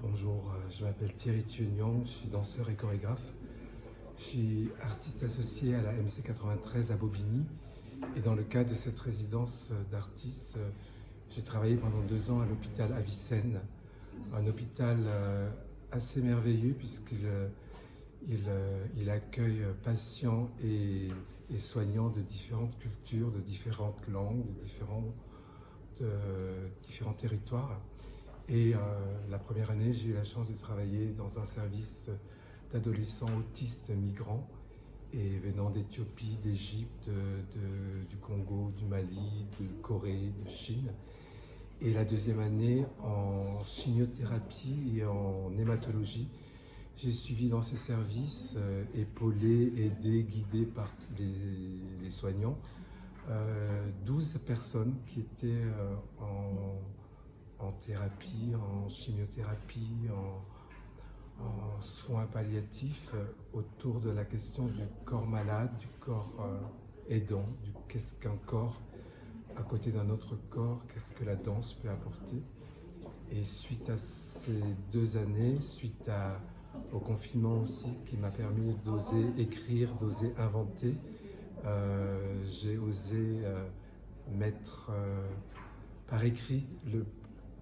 Bonjour, euh, je m'appelle Thierry Thuignan, je suis danseur et chorégraphe. Je suis artiste associé à la MC93 à Bobigny. Et dans le cadre de cette résidence d'artiste, euh, j'ai travaillé pendant deux ans à l'hôpital Avicenne, un hôpital euh, assez merveilleux puisqu'il il, accueille patients et, soignants de différentes cultures, de différentes langues, de différents, territoires. Euh, la première année, j'ai eu la chance de travailler dans un service d'adolescents autistes migrants et venant d'Éthiopie, d'Égypte, du Congo, du Mali, de Corée, de Chine. Et la deuxième année, en chimiothérapie et en hématologie, j'ai suivi dans ces services, euh, épaulé, aidé, guidé par les, soignants, 12 euh, personnes qui étaient en en thérapie, en chimiothérapie, en, soins palliatifs euh, autour de la question du corps malade, du corps euh, aidant, du qu'est-ce qu'un corps à côté d'un autre corps, qu'est-ce que la danse peut apporter. Et suite à ces deux années, suite au confinement aussi qui m'a permis d'oser écrire, d'oser inventer, euh, j'ai osé mettre par écrit le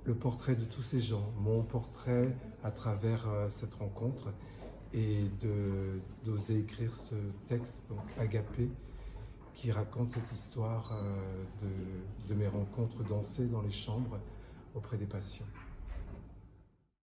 le portrait de tous ces gens, mon portrait à travers euh, cette rencontre et d'oser écrire ce texte, donc Agapé, qui raconte cette histoire euh, de, de mes rencontres dansées dans les chambres auprès des patients.